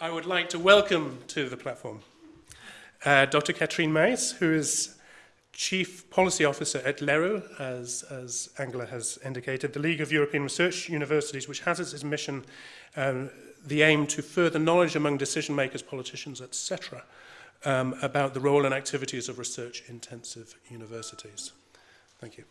I would like to welcome to the platform uh, Dr. Katrien Maes, who is Chief Policy Officer at LERU, as, as Angela has indicated, the League of European Research Universities, which has as its mission um, the aim to further knowledge among decision makers, politicians, etc., um, about the role and activities of research-intensive universities. Thank you.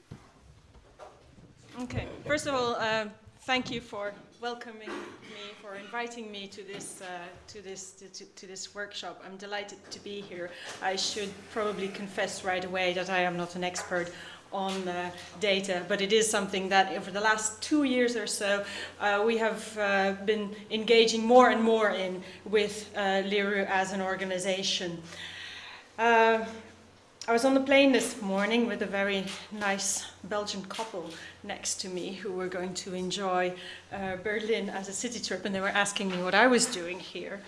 Okay, first of all, uh, thank you for welcoming me, for inviting me to this, uh, to, this, to, to, this workshop. I'm delighted to be here. I should probably confess right away that I am not an expert on uh, data, but it is something that over the last two years or so uh, we have uh, been engaging more and more in with uh, LERU as an organization. I was on the plane this morning with a very nice Belgian couple next to me who were going to enjoy uh, Berlin as a city trip and they were asking me what I was doing here.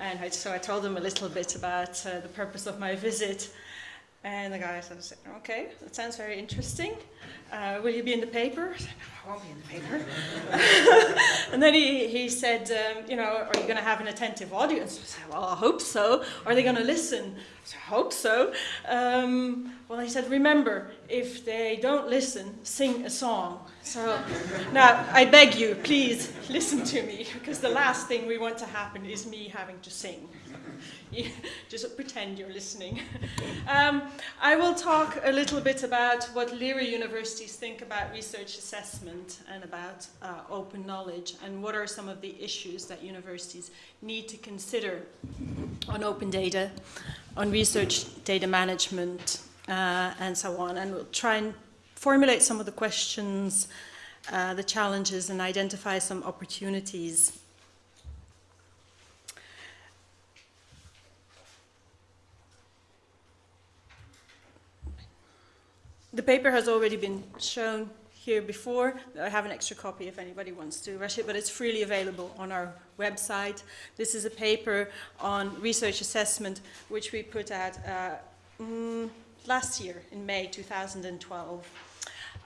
And I, so I told them a little bit about uh, the purpose of my visit. And the guy said, okay, that sounds very interesting. Uh, will you be in the paper? I said, no, I won't be in the paper. and then he, he said, um, you know, are you going to have an attentive audience? I said, well, I hope so. Are they going to listen? I said, I hope so. Um, well, he said, remember, if they don't listen, sing a song. So now, I beg you, please listen to me, because the last thing we want to happen is me having to sing. just pretend you're listening. um, I will talk a little bit about what LERU universities think about research assessment and about uh, open knowledge and what are some of the issues that universities need to consider on open data, on research data management, uh, and so on. And we'll try and formulate some of the questions, uh, the challenges, and identify some opportunities The paper has already been shown here before. I have an extra copy if anybody wants to rush it, but it's freely available on our website. This is a paper on research assessment, which we put out uh, mm, last year in May 2012.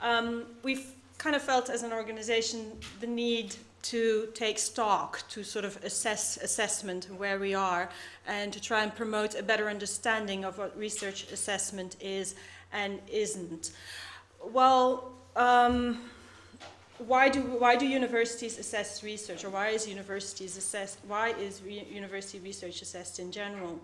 Um, we've kind of felt as an organization the need to take stock, to sort of assess assessment where we are, and to try and promote a better understanding of what research assessment is and isn't. Well, um, why do why do universities assess research, or why is universities assessed? Why is re university research assessed in general?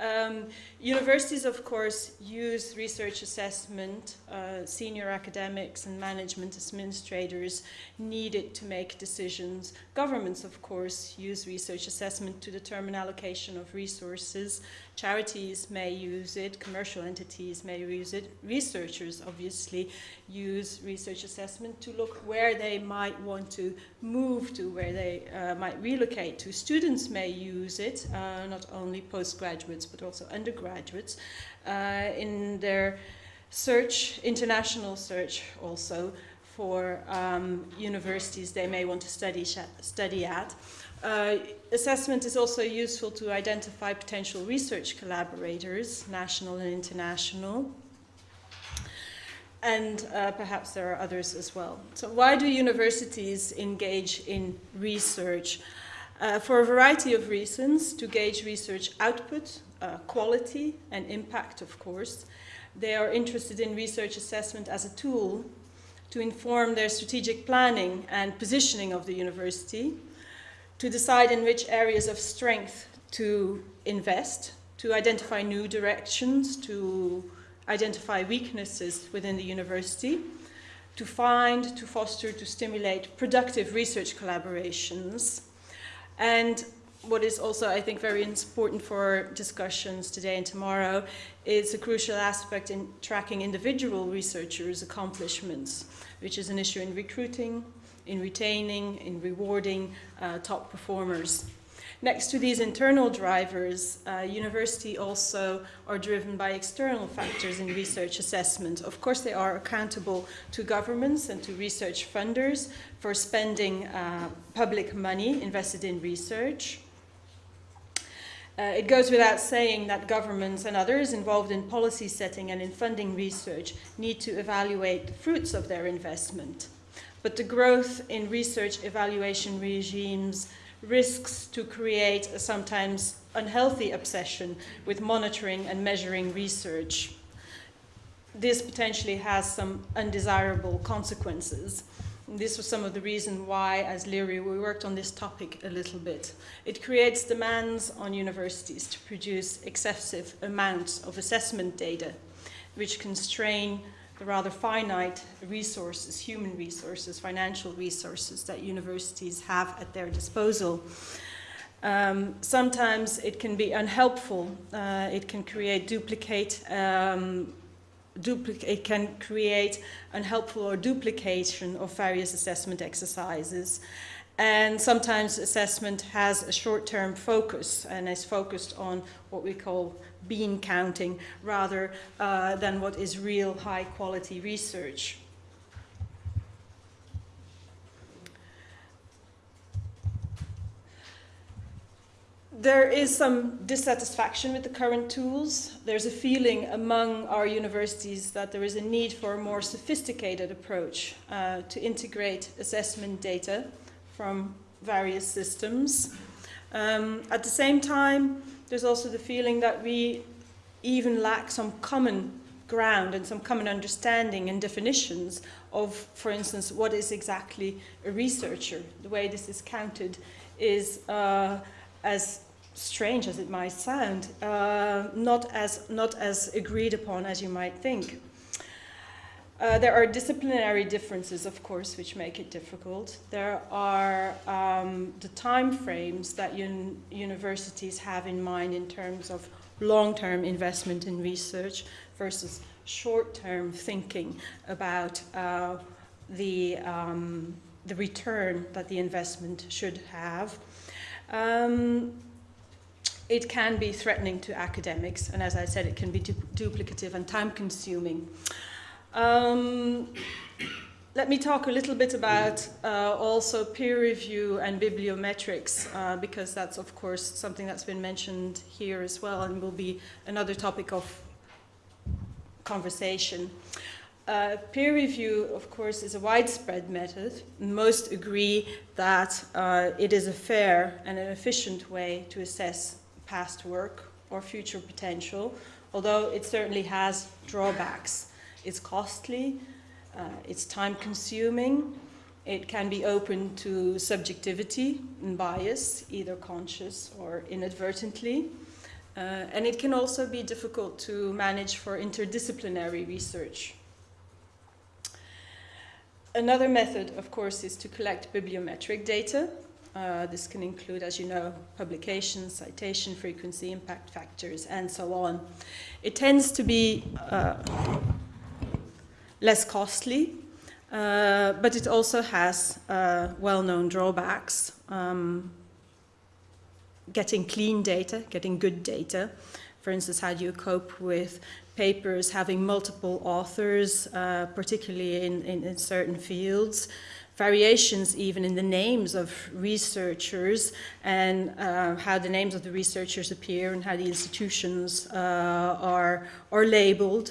Um, universities, of course, use research assessment. Uh, senior academics and management administrators need it to make decisions. Governments, of course, use research assessment to determine allocation of resources. Charities may use it, commercial entities may use it. Researchers, obviously, use research assessment to look where they might want to move to, where they uh, might relocate to. Students may use it, uh, not only postgraduates, but also undergraduates, uh, in their search, international search also, for um, universities they may want to study, study at. Uh, assessment is also useful to identify potential research collaborators, national and international. And uh, perhaps there are others as well. So why do universities engage in research? Uh, for a variety of reasons, to gauge research output, uh, quality and impact, of course. They are interested in research assessment as a tool to inform their strategic planning and positioning of the university, to decide in which areas of strength to invest, to identify new directions, to identify weaknesses within the university, to find, to foster, to stimulate productive research collaborations. And what is also, I think, very important for discussions today and tomorrow is a crucial aspect in tracking individual researchers' accomplishments, which is an issue in recruiting, in retaining, in rewarding uh, top performers. Next to these internal drivers, uh, university also are driven by external factors in research assessment. Of course, they are accountable to governments and to research funders for spending uh, public money invested in research. Uh, it goes without saying that governments and others involved in policy setting and in funding research need to evaluate the fruits of their investment. But the growth in research evaluation regimes risks to create a sometimes unhealthy obsession with monitoring and measuring research. This potentially has some undesirable consequences. This was some of the reason why, as LERU, we worked on this topic a little bit. It creates demands on universities to produce excessive amounts of assessment data, which constrain the rather finite resources, human resources, financial resources that universities have at their disposal. Um, sometimes it can be unhelpful. Uh, it can create duplicate um, it can create unhelpful or duplication of various assessment exercises. And sometimes assessment has a short-term focus and is focused on what we call bean counting rather uh, than what is real high-quality research. There is some dissatisfaction with the current tools. There's a feeling among our universities that there is a need for a more sophisticated approach uh, to integrate assessment data from various systems. Um, at the same time, there's also the feeling that we even lack some common ground and some common understanding and definitions of, for instance, what is exactly a researcher. The way this is counted is uh, as strange as it might sound, uh, not, as, not as agreed upon as you might think. Uh, there are disciplinary differences, of course, which make it difficult. There are um, the time frames that un universities have in mind in terms of long-term investment in research versus short-term thinking about uh, the, um, the return that the investment should have. Um, it can be threatening to academics, and as I said, it can be du duplicative and time-consuming. Um, let me talk a little bit about uh, also peer review and bibliometrics, uh, because that's, of course, something that's been mentioned here as well and will be another topic of conversation. Uh, peer review, of course, is a widespread method. Most agree that uh, it is a fair and an efficient way to assess past work or future potential, although it certainly has drawbacks. It's costly, uh, it's time consuming, it can be open to subjectivity and bias, either conscious or inadvertently. Uh, and it can also be difficult to manage for interdisciplinary research. Another method, of course, is to collect bibliometric data, uh, this can include, as you know, publications, citation frequency, impact factors, and so on. It tends to be uh, less costly, uh, but it also has uh, well-known drawbacks. Um, getting clean data, getting good data. For instance, how do you cope with papers having multiple authors, uh, particularly in, in, in certain fields? Variations even in the names of researchers and uh, how the names of the researchers appear and how the institutions uh, are, are labeled.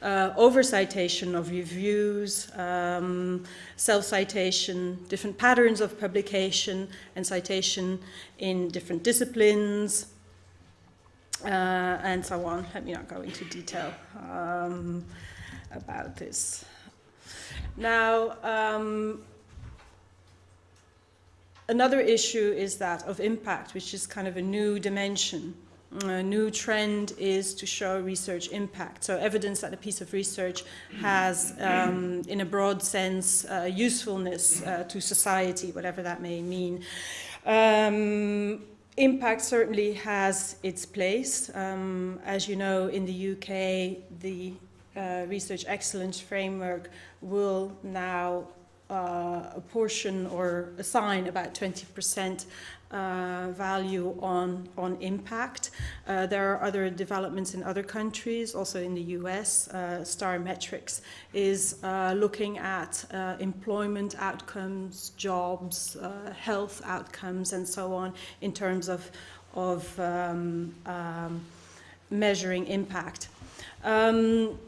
Uh, over-citation of reviews, um, self-citation, different patterns of publication and citation in different disciplines, uh, and so on. Let me not go into detail um, about this. Now, um, Another issue is that of impact, which is kind of a new dimension. A new trend is to show research impact. So evidence that a piece of research has, um, in a broad sense, uh, usefulness uh, to society, whatever that may mean. Um, impact certainly has its place. Um, as you know, in the UK, the uh, Research Excellence Framework will now uh, a portion or assign about 20% uh, value on, on impact. Uh, there are other developments in other countries, also in the US. Uh, STAR Metrics is uh, looking at uh, employment outcomes, jobs, uh, health outcomes, and so on in terms of, of um, um, measuring impact. Um,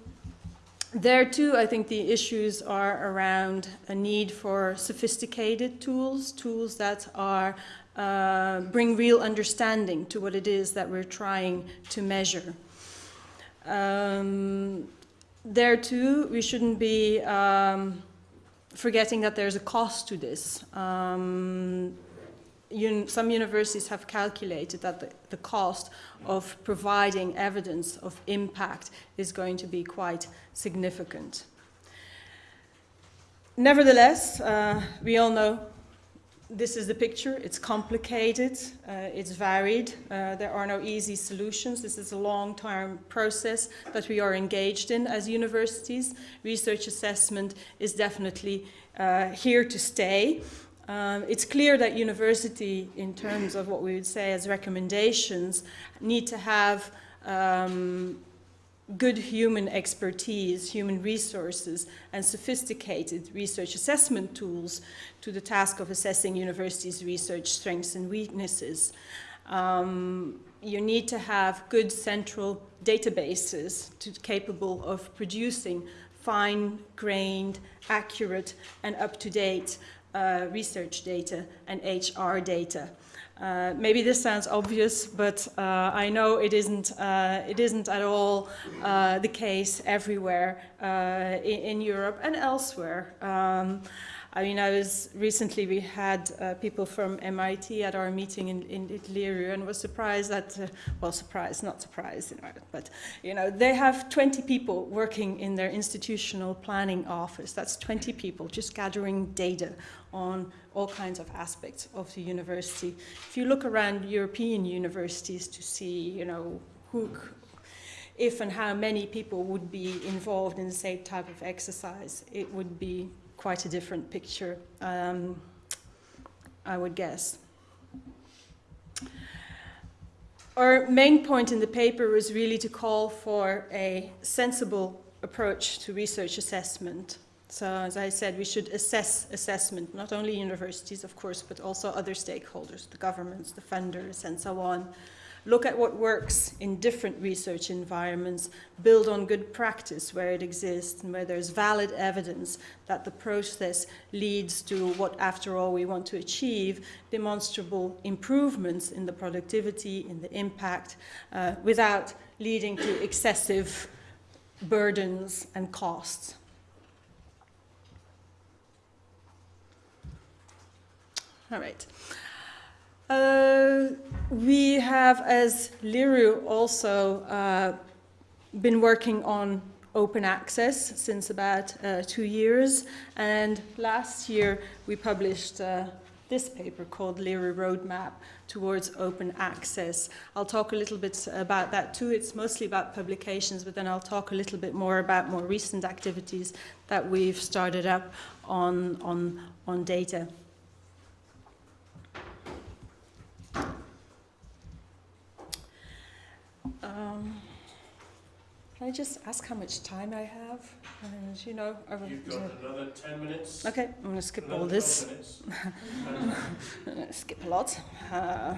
there too, I think the issues are around a need for sophisticated tools, tools that are uh, bring real understanding to what it is that we're trying to measure. Um, there too, we shouldn't be um, forgetting that there's a cost to this. Um, un some universities have calculated that the, the, cost of providing evidence of impact is going to be quite significant. Nevertheless, uh, we all know this is the picture. It's complicated, uh, it's varied, uh, there are no easy solutions. This is a long-term process that we are engaged in as universities. Research assessment is definitely uh, here to stay. Um, it's clear that university, in terms of what we would say as recommendations, need to have um, good human expertise, human resources, and sophisticated research assessment tools to the task of assessing universities' research strengths and weaknesses. Um, you need to have good central databases to, capable of producing fine-grained, accurate, and up-to-date uh, research data and HR data. Uh, maybe this sounds obvious, but uh, I know it isn't, uh, it isn't at all uh, the case everywhere in, in, Europe and elsewhere. Um, I mean, I was recently, we had uh, people from MIT at our meeting in, in and was surprised that, uh, well, surprised, not surprised, you know, but, you know, they have 20 people working in their institutional planning office. That's 20 people just gathering data on all kinds of aspects of the university. If you look around European universities to see, you know, who, if and how many people would be involved in the same type of exercise, it would be quite a different picture, um, I would guess. Our main point in the paper was really to call for a sensible approach to research assessment. So as I said, we should assess assessment, not only universities, of course, but also other stakeholders, the governments, the funders, and so on, look at what works in different research environments, build on good practice where it exists and where there's valid evidence that the process leads to what, after all, we want to achieve, demonstrable improvements in the productivity, in the impact, uh, without leading to excessive burdens and costs. All right. Uh, we have, as LERU, also uh, been working on open access since about uh, two years. And last year, we published uh, this paper called LERU Roadmap towards open access. I'll talk a little bit about that too. It's mostly about publications, but then I'll talk a little bit more about more recent activities that we've started up on, on, on data. Um, can I just ask how much time I have? And, you know, I You've got another 10 minutes. Okay, I'm going to skip all this. skip a lot. Uh,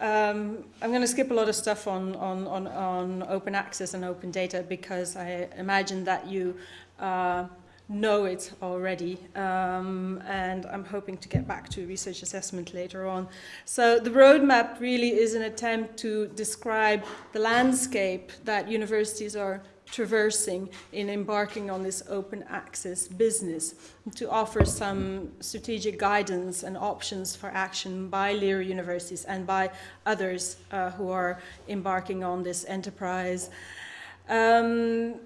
um, I'm going to skip a lot of stuff on, on, on, on open access and open data because I imagine that you uh, know it already um, and I'm hoping to get back to research assessment later on. So the roadmap really is an attempt to describe the landscape that universities are traversing in embarking on this open access business to offer some strategic guidance and options for action by LERU universities and by others uh, who are embarking on this enterprise. Um,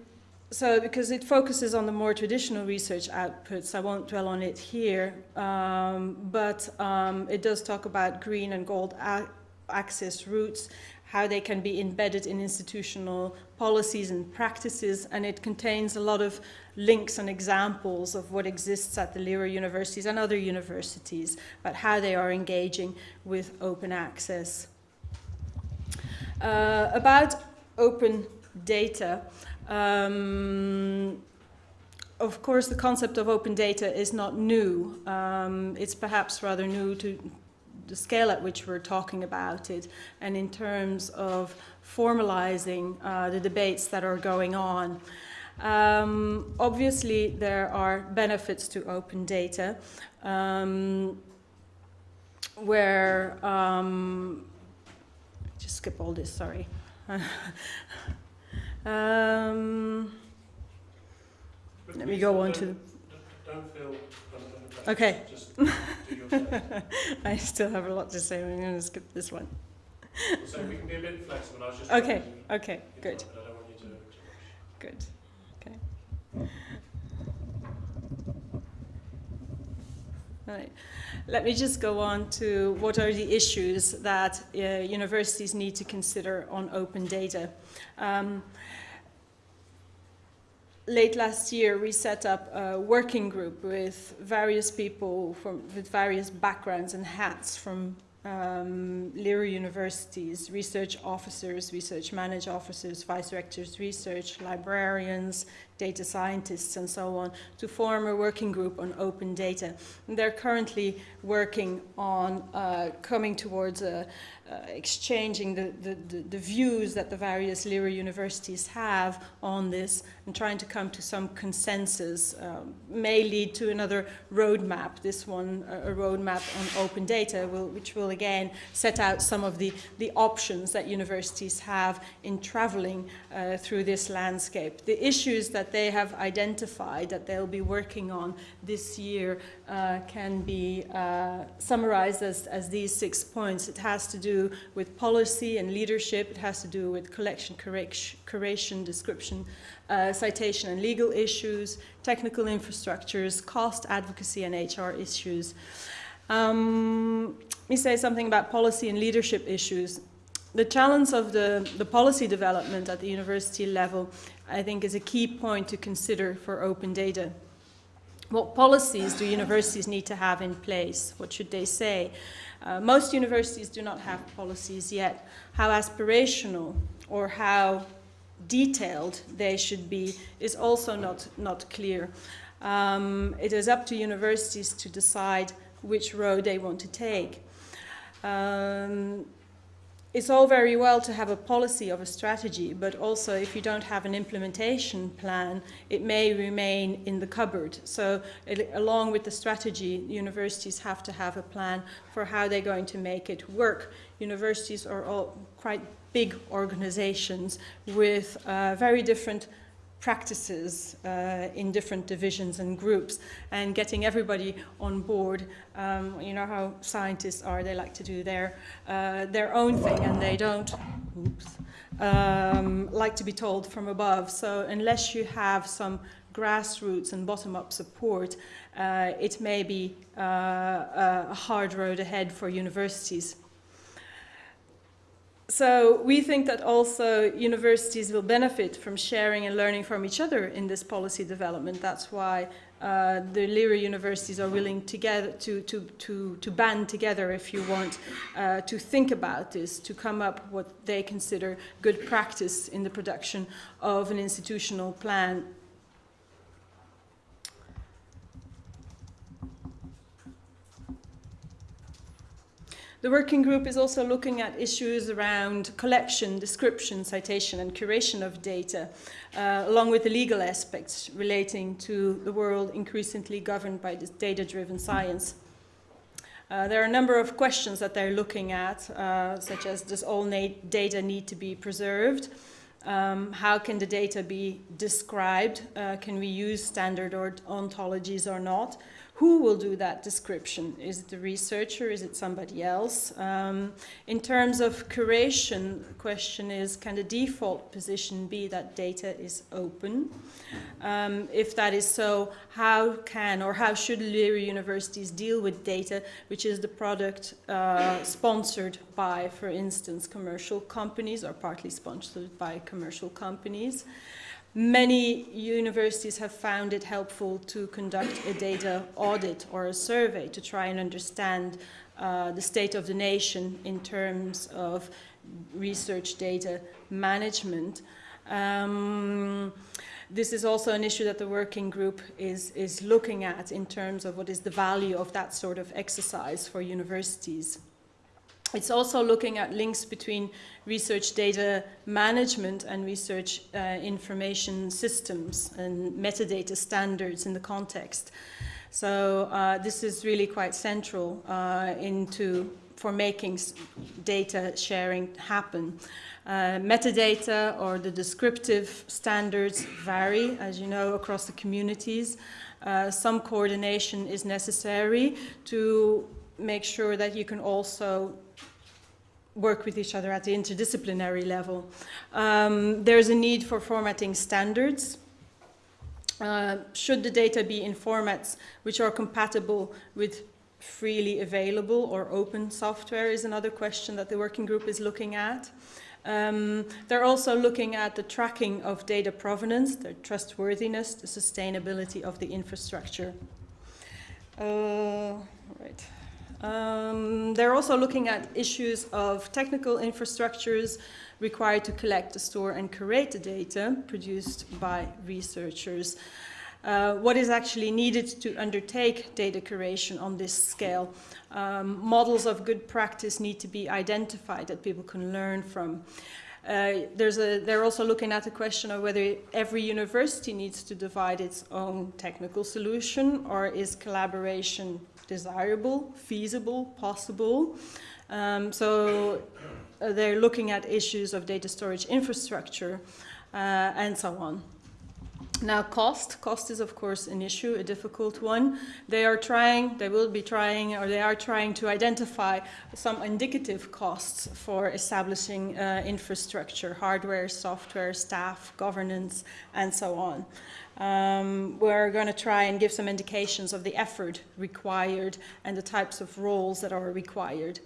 so because it focuses on the more traditional research outputs, I won't dwell on it here, um, but um, it does talk about green and gold access routes, how they can be embedded in institutional policies and practices, and it contains a lot of links and examples of what exists at the LERU universities and other universities, about how they are engaging with open access. Uh, about open data, um, of course, the concept of open data is not new. Um, it's perhaps rather new to the scale at which we're talking about it and in terms of formalizing uh, the debates that are going on. Um, obviously, there are benefits to open data. Um, where, um, just skip all this, sorry. um, let me go on to the Don't feel Okay. Just do your best. I still have a lot to say. I'm going to skip this one. So we can be a bit flexible. I was just Okay, okay, Good. good, but I don't want you to, to rush. good. Okay. Right. Let me just go on to what are the issues that uh, universities need to consider on open data. Um, late last year, we set up a working group with various people from, with various backgrounds and hats from um, universities, research officers, research manage officers, vice rectors, research librarians, data scientists, and so on, to form a working group on open data. And they're currently working on uh, coming towards a, uh, exchanging the, the, the, views that the various LERU universities have on this and trying to come to some consensus um, may lead to another roadmap. This one, a roadmap on open data, will, which will again set out some of the, the options that universities have in traveling uh, through this landscape. The issues that they have identified that they'll be working on this year uh, can be uh, summarized as, as these six points. It has to do with policy and leadership. It has to do with collection, curation, description, uh, citation and legal issues, technical infrastructures, cost advocacy and HR issues. Um, let me say something about policy and leadership issues. The challenge of the, the policy development at the university level, I think, is a key point to consider for open data. What policies do universities need to have in place? What should they say? Uh, most universities do not have policies yet. How aspirational or how detailed they should be is also not, not clear. Um, it is up to universities to decide which road they want to take. Um, it's all very well to have a policy of a strategy, but also if you don't have an implementation plan, it may remain in the cupboard. So it, along with the strategy, universities have to have a plan for how they're going to make it work. Universities are all quite big organizations with uh, very different practices uh, in different divisions and groups and getting everybody on board. Um, you know how scientists are, they like to do their, uh, their own thing and they don't oops, um, like to be told from above. So unless you have some grassroots and bottom-up support, uh, it may be uh, a hard road ahead for universities. So we think that also universities will benefit from sharing and learning from each other in this policy development. That's why uh, the LERU universities are willing together to, to, to, to band together, if you want, uh, to think about this, to come up what they consider good practice in the production of an institutional plan The working group is also looking at issues around collection, description, citation and curation of data, uh, along with the legal aspects relating to the world increasingly governed by this data-driven science. Uh, there are a number of questions that they're looking at, uh, such as does all data need to be preserved? Um, how can the data be described? Uh, can we use standard or ontologies or not? Who will do that description? Is it the researcher? Is it somebody else? Um, in terms of curation, the question is, can the default position be that data is open? Um, if that is so, how can or how should LERU universities deal with data, which is the product uh, sponsored by, for instance, commercial companies or partly sponsored by commercial companies? Many universities have found it helpful to conduct a data audit or a survey to try and understand uh, the state of the nation in terms of research data management. Um, this is also an issue that the working group is, is looking at in terms of what is the value of that sort of exercise for universities. It's also looking at links between research data management and research uh, information systems and metadata standards in the context. So uh, this is really quite central uh, into for making data sharing happen. Uh, metadata or the descriptive standards vary, as you know, across the communities. Uh, some coordination is necessary to make sure that you can also work with each other at the interdisciplinary level. Um, there's a need for formatting standards. Uh, should the data be in formats which are compatible with freely available or open software is another question that the working group is looking at. Um, they're also looking at the tracking of data provenance, the trustworthiness, the sustainability of the infrastructure. Uh, right. Um, they're also looking at issues of technical infrastructures required to collect, store and curate the data produced by researchers. Uh, what is actually needed to undertake data curation on this scale. Um, models of good practice need to be identified that people can learn from. Uh, there's a, they're also looking at the question of whether every university needs to divide its own technical solution or is collaboration desirable, feasible, possible. Um, so uh, they're looking at issues of data storage infrastructure uh, and so on. Now cost, cost is of course an issue, a difficult one. They are trying, they will be trying, or they are trying to identify some indicative costs for establishing uh, infrastructure, hardware, software, staff, governance, and so on. Um, we're going to try and give some indications of the effort required and the types of roles that are required.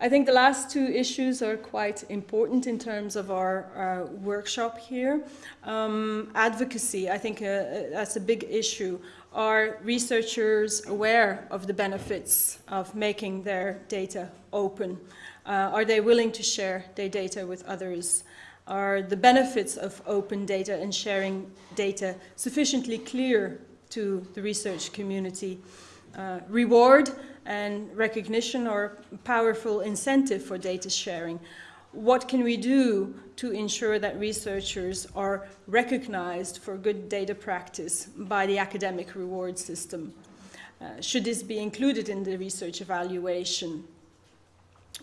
I think the last two issues are quite important in terms of our, our workshop here. Um, advocacy, I think uh, uh, that's a big issue. Are researchers aware of the benefits of making their data open? Uh, are they willing to share their data with others? Are the benefits of open data and sharing data sufficiently clear to the research community? Uh, reward and recognition or powerful incentive for data sharing. What can we do to ensure that researchers are recognized for good data practice by the academic reward system? Uh, should this be included in the research evaluation?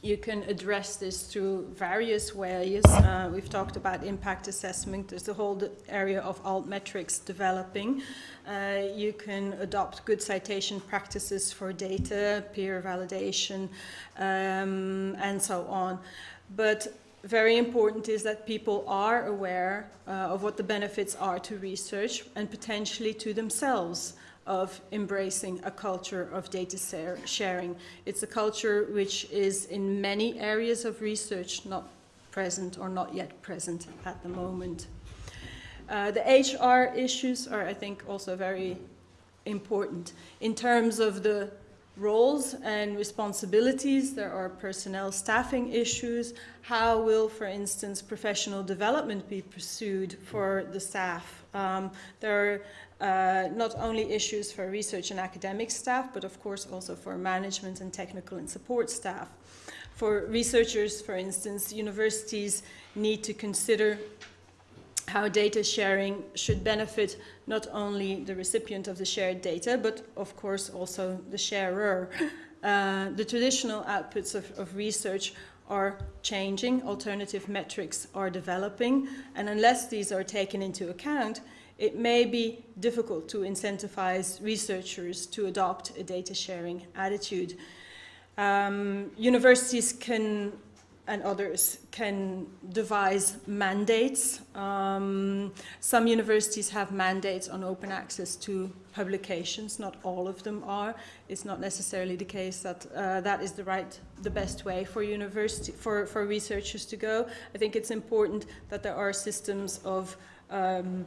You can address this through various ways. Uh, we've talked about impact assessment. There's the whole area of altmetrics developing. Uh, you can adopt good citation practices for data, peer validation, um, and so on. But very important is that people are aware uh, of what the benefits are to research and potentially to themselves of embracing a culture of data sharing. It's a culture which is in many areas of research not present or not yet present at the moment. Uh, the HR issues are, I think, also very important. In terms of the roles and responsibilities, there are personnel staffing issues. How will, for instance, professional development be pursued for the staff? Um, there are uh, not only issues for research and academic staff, but of course also for management and technical and support staff. For researchers, for instance, universities need to consider how data sharing should benefit not only the recipient of the shared data, but of course also the sharer. Uh, the traditional outputs of, of research are changing, alternative metrics are developing, and unless these are taken into account, it may be difficult to incentivize researchers to adopt a data sharing attitude. Um, universities can and others can devise mandates. Um, some universities have mandates on open access to publications, not all of them are. It's not necessarily the case that uh, that is the right, the best way for university, for, for researchers to go. I think it's important that there are systems of um,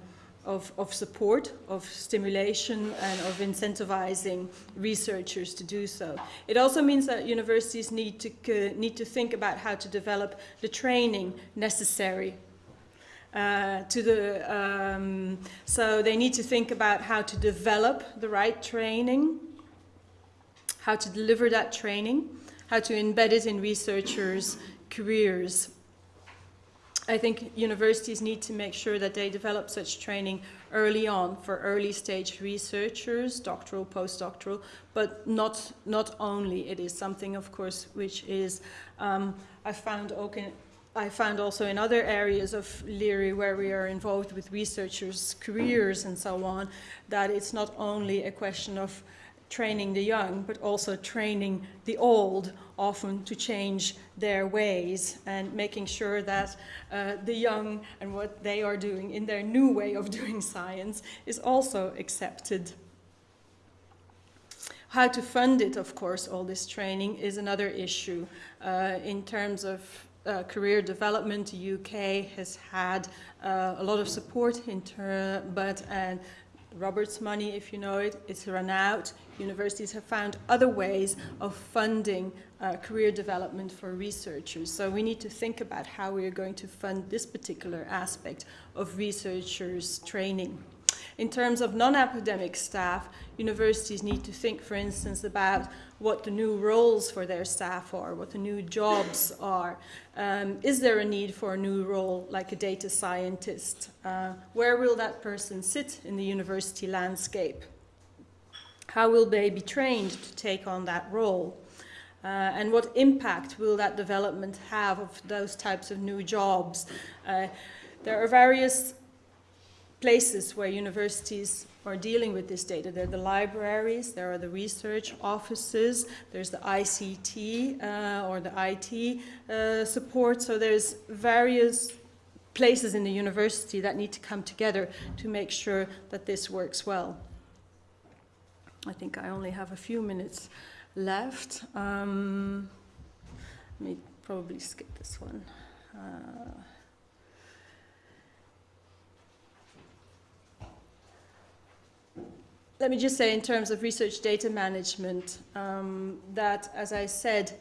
of, of support, of stimulation, and of incentivizing researchers to do so. It also means that universities need to, uh, need to think about how to develop the training necessary uh, to the, um, so they need to think about how to develop the right training, how to deliver that training, how to embed it in researchers' careers. I think universities need to make sure that they develop such training early on for early stage researchers, doctoral, postdoctoral, but not, not only. It is something, of course, which is, um, I found okay, I found also in other areas of LERU where we are involved with researchers' careers and so on, that it's not only a question of training the young, but also training the old often to change their ways and making sure that uh, the young and what they are doing in their new way of doing science is also accepted. How to fund it, of course, all this training is another issue. Uh, in terms of uh, career development, the UK has had uh, a lot of support, in but and Roberts money, if you know it, it's run out. Universities have found other ways of funding uh, career development for researchers. So we need to think about how we are going to fund this particular aspect of researchers' training. In terms of non-academic staff, universities need to think, for instance, about what the new roles for their staff are, what the new jobs are. Um, is there a need for a new role like a data scientist? Uh, where will that person sit in the university landscape? How will they be trained to take on that role? Uh, and what impact will that development have of those types of new jobs? Uh, there are various places where universities are dealing with this data. There are the libraries, there are the research offices, there's the ICT uh, or the IT uh, support. So there's various places in the university that need to come together to make sure that this works well. I think I only have a few minutes left. Um, let me probably skip this one. Uh, let me just say in terms of research data management um, that, as I said,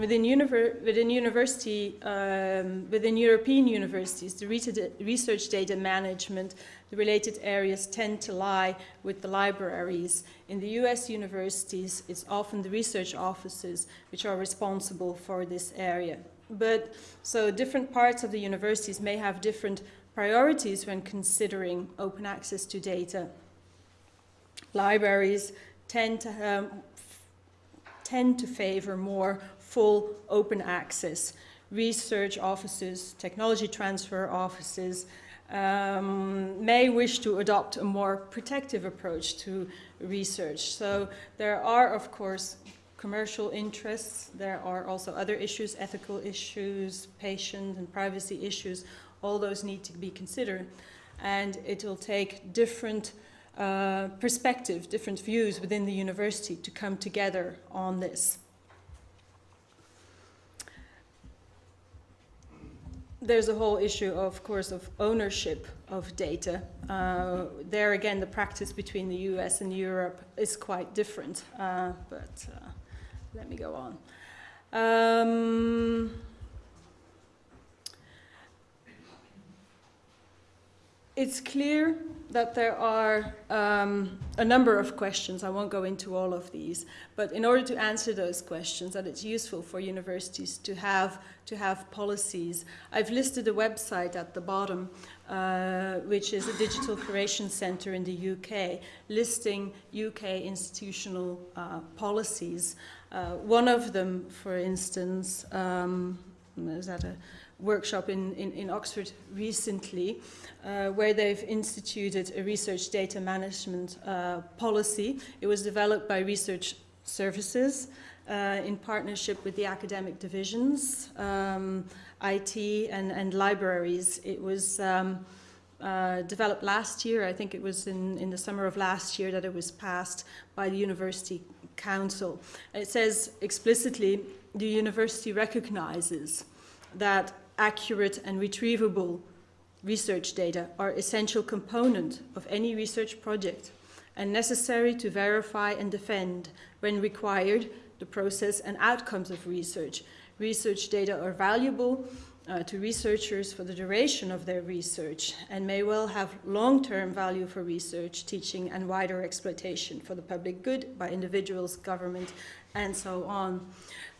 within, univer within university, um, within European universities, the research data management, the related areas tend to lie with the libraries. In the US universities, it's often the research offices which are responsible for this area. But so different parts of the universities may have different priorities when considering open access to data libraries tend to, um, tend to favor more full open access. Research offices, technology transfer offices um, may wish to adopt a more protective approach to research. So there are, of course, commercial interests. There are also other issues, ethical issues, patient and privacy issues. All those need to be considered. And it will take different uh, perspective, different views within the university to come together on this. There's a whole issue, of course, of ownership of data. Uh, there again, the practice between the US and Europe is quite different, uh, but uh, let me go on. Um, it's clear that there are um, a number of questions. I won't go into all of these, but in order to answer those questions, that it's useful for universities to have to have policies. I've listed a website at the bottom, uh, which is a digital curation center in the UK, listing UK institutional uh, policies. Uh, one of them, for instance, um, is that a workshop in, in, in Oxford recently, uh, where they've instituted a research data management uh, policy. It was developed by research services uh, in partnership with the academic divisions, um, IT and, and libraries. It was um, uh, developed last year. I think it was in, in the summer of last year that it was passed by the University Council. It says explicitly, the university recognizes that accurate and retrievable research data are essential component of any research project and necessary to verify and defend, when required, the process and outcomes of research. Research data are valuable uh, to researchers for the duration of their research and may well have long-term value for research, teaching and wider exploitation for the public good by individuals, government and so on.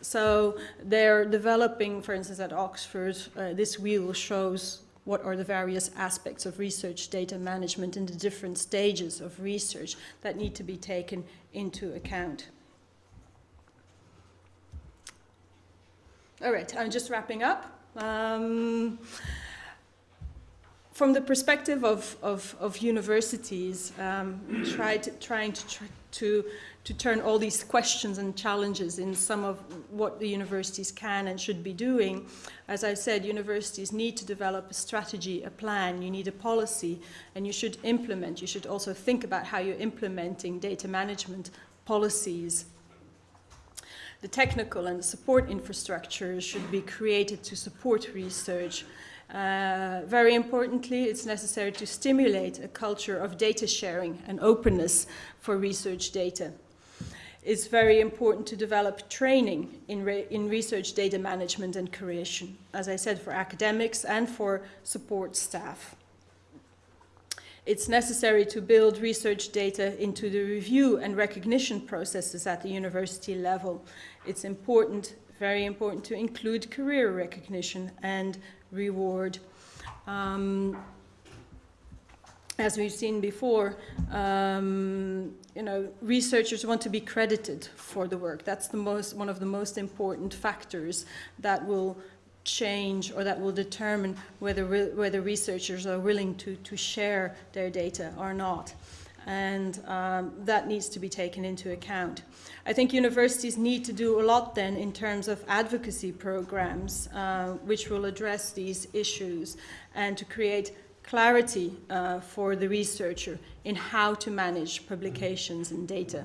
So they're developing, for instance, at Oxford, uh, this wheel shows what are the various aspects of research data management in the different stages of research that need to be taken into account. All right, I'm just wrapping up. Um, from the perspective of, of, of universities, um, tried, trying to, to, to turn all these questions and challenges in some of what the universities can and should be doing. As I said, universities need to develop a strategy, a plan, you need a policy, and you should implement. You should also think about how you're implementing data management policies the technical and support infrastructure should be created to support research. Uh, very importantly, it's necessary to stimulate a culture of data sharing and openness for research data. It's very important to develop training in, re in research data management and creation, as I said, for academics and for support staff. It's necessary to build research data into the review and recognition processes at the university level. It's important, very important, to include career recognition and reward. Um, as we've seen before, um, you know, researchers want to be credited for the work. That's the most, one of the most important factors that will change or that will determine whether, whether researchers are willing to, to share their data or not. And um, that needs to be taken into account. I think universities need to do a lot then in terms of advocacy programs uh, which will address these issues and to create clarity uh, for the researcher in how to manage publications and data.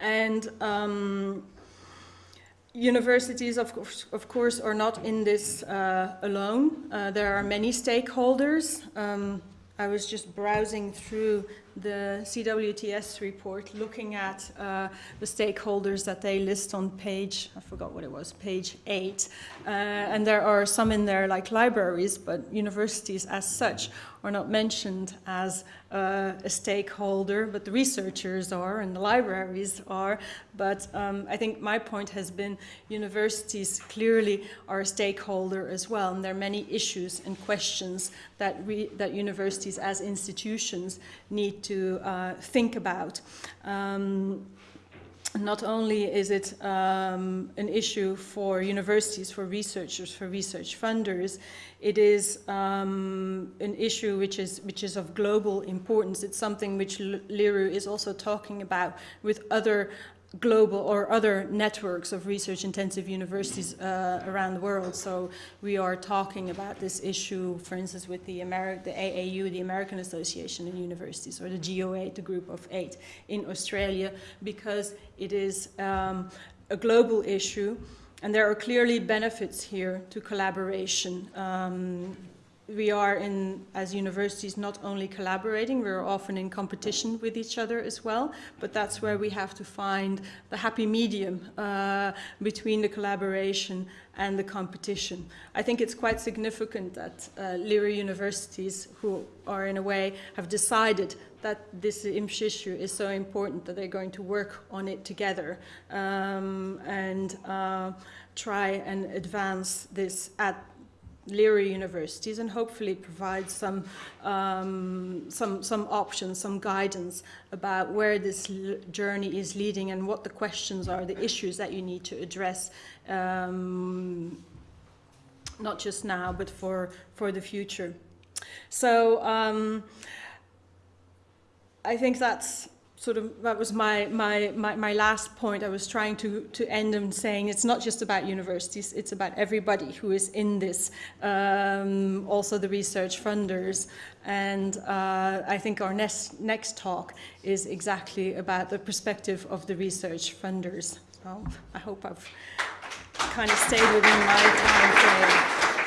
And um, Universities, of course, of course, are not in this uh, alone. Uh, there are many stakeholders. Um, I was just browsing through the CWTS report, looking at uh, the stakeholders that they list on page, I forgot what it was, page eight. Uh, and there are some in there like libraries, but universities as such are not mentioned as uh, a stakeholder, but the researchers are and the libraries are. But um, I think my point has been universities clearly are a stakeholder as well, and there are many issues and questions that, that universities as institutions need to uh, think about. Um, not only is it um, an issue for universities, for researchers, for research funders, it is um, an issue which is, which is of global importance. It's something which LERU is also talking about with other global or other networks of research intensive universities uh, around the world. So we are talking about this issue, for instance, with the, Ameri the AAU, the American Association of Universities, or the GO8, the group of eight in Australia, because it is um, a global issue and there are clearly benefits here to collaboration. Um, we are in, as universities, not only collaborating, we're often in competition with each other as well, but that's where we have to find the happy medium uh, between the collaboration and the competition. I think it's quite significant that uh, LERU universities, who are in a way, have decided that this IMSH issue is so important that they're going to work on it together um, and uh, try and advance this at LERU universities and hopefully provide some, um, some, some options, some guidance about where this journey is leading and what the questions are, the issues that you need to address, um, not just now, but for, for the future. So um, I think that's sort of that was my, my, my, my, last point. I was trying to, to end in saying it's not just about universities, it's about everybody who is in this, um, also the research funders. And uh, I think our next, next talk is exactly about the perspective of the research funders. So I hope I've kind of stayed within my time frame.